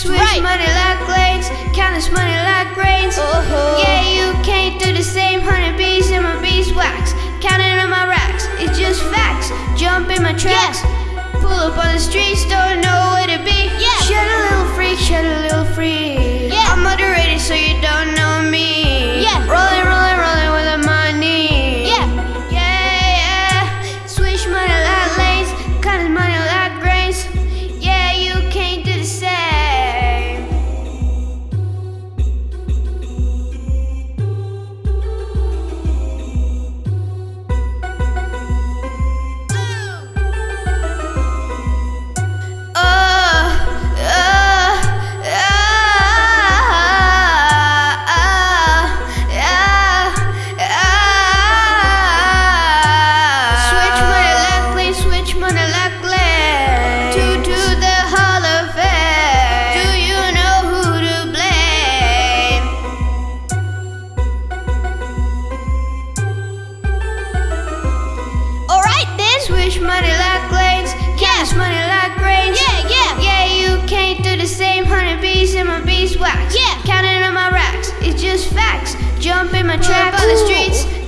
Switch right. money like blades, count this money like grains. Uh -huh. Yeah, you can't do the same. Hundred bees in my beeswax, counting on my racks. It's just facts. Jump in my tracks, yeah. pull up on the streets. don't know where to be. Money like lanes, cash money like grains. Yeah, yeah. Yeah, you can't do the same. Hundred bees in my beeswax. Yeah. Counting on my racks, it's just facts. Jump in my trap on the Ooh. streets, don't know where to be. Pull up on the streets,